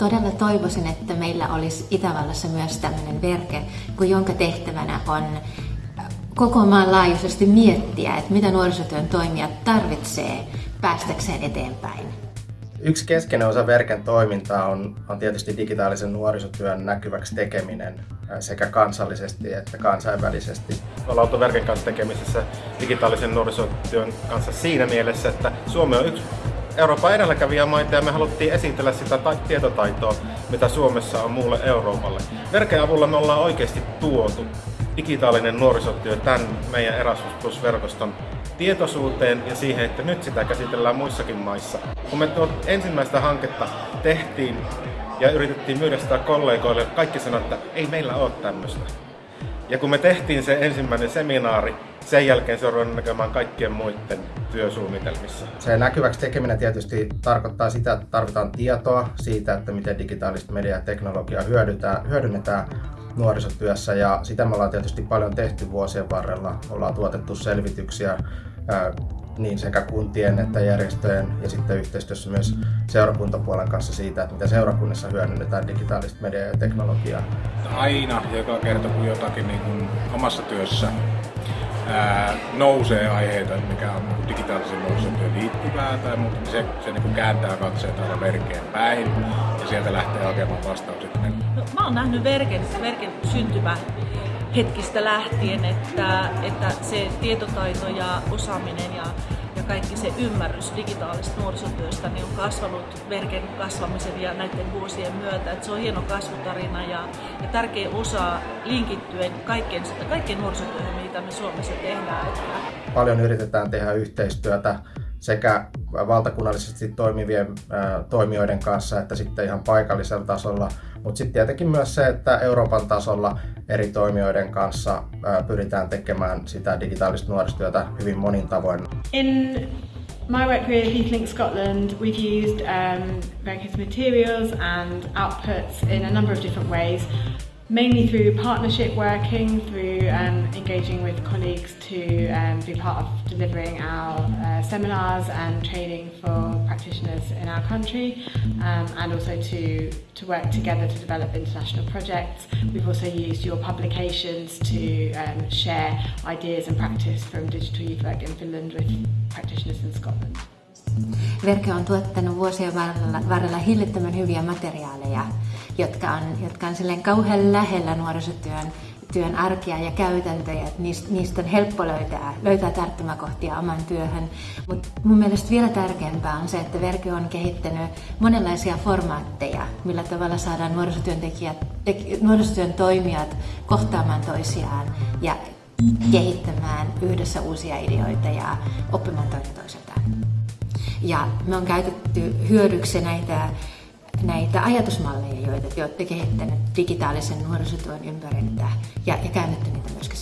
todella toivoisin, että meillä olisi Itävallassa myös tämmöinen verke, kun jonka tehtävänä on koko maan laajuisesti miettiä, että mitä nuorisotyön toimijat tarvitsee päästäkseen eteenpäin. Yksi keskeinen osa Verken toimintaa on, on tietysti digitaalisen nuorisotyön näkyväksi tekeminen sekä kansallisesti että kansainvälisesti. Me ollaan oltu Verken kanssa tekemisessä digitaalisen nuorisotyön kanssa siinä mielessä, että Suomi on yksi Euroopan edelläkävijämaita ja me haluttiin esitellä sitä ta- tietotaitoa, mitä Suomessa on muulle Euroopalle. Verken avulla me ollaan oikeasti tuotu digitaalinen nuorisotyö tämän meidän Erasmus Plus-verkoston tietoisuuteen ja siihen, että nyt sitä käsitellään muissakin maissa. Kun me tuot ensimmäistä hanketta tehtiin ja yritettiin myydä sitä kollegoille, kaikki sanoivat, että ei meillä ole tämmöistä. Ja kun me tehtiin se ensimmäinen seminaari, sen jälkeen se on näkemään kaikkien muiden työsuunnitelmissa. Se näkyväksi tekeminen tietysti tarkoittaa sitä, että tarvitaan tietoa siitä, että miten digitaalista media ja teknologiaa hyödynnetään nuorisotyössä ja sitä me ollaan tietysti paljon tehty vuosien varrella. Ollaan tuotettu selvityksiä niin sekä kuntien että järjestöjen ja sitten yhteistyössä myös seurakuntapuolen kanssa siitä, että miten seurakunnissa hyödynnetään digitaalista mediaa ja teknologiaa. Aina joka kerta kun jotakin niin kuin omassa työssä ää, nousee aiheita, mikä on niin digitaalisen nuorisotyön liittyvää tai muuta, niin se, se niin kuin kääntää katseet aina verkeen päin ja sieltä lähtee hakemaan vastaukset. No, mä oon nähnyt verken, verken syntymä hetkistä lähtien, että, että se tietotaito ja osaaminen ja, ja kaikki se ymmärrys digitaalista nuorisotyöstä niin on kasvanut verken kasvamisen ja näiden vuosien myötä. Että se on hieno kasvutarina ja, ja tärkeä osa linkittyen kaikkien, kaikkien nuorisotyöhön, mitä me Suomessa tehdään. Paljon yritetään tehdä yhteistyötä sekä valtakunnallisesti toimivien toimijoiden kanssa että sitten ihan paikallisella tasolla. Mutta sitten tietenkin myös se, että Euroopan tasolla eri toimijoiden kanssa pyritään tekemään sitä digitaalista nuorisotyötä hyvin monin tavoin. In my work with EasyLink Scotland, we've used um, various materials and outputs in a number of different ways. mainly through partnership working, through um, engaging with colleagues to um, be part of delivering our uh, seminars and training for practitioners in our country, um, and also to, to work together to develop international projects. We've also used your publications to um, share ideas and practice from digital youth work in Finland with practitioners in Scotland. Verke on tuottanut vuosien varrella, varrella hillittömän hyviä materiaaleja, jotka on, jotka on silleen kauhean lähellä nuorisotyön työn arkea ja käytäntöjä, että niistä, on helppo löytää, löytää tarttumakohtia oman työhön. Mutta mun mielestä vielä tärkeämpää on se, että Verke on kehittänyt monenlaisia formaatteja, millä tavalla saadaan nuorisotyöntekijät, nuorisotyön toimijat kohtaamaan toisiaan ja kehittämään yhdessä uusia ideoita ja oppimaan toinen toiseltaan. Ja me on käytetty hyödyksi näitä, näitä ajatusmalleja, joita te olette kehittäneet digitaalisen nuorisotyön ympäriltä ja, ja käännetty niitä myöskin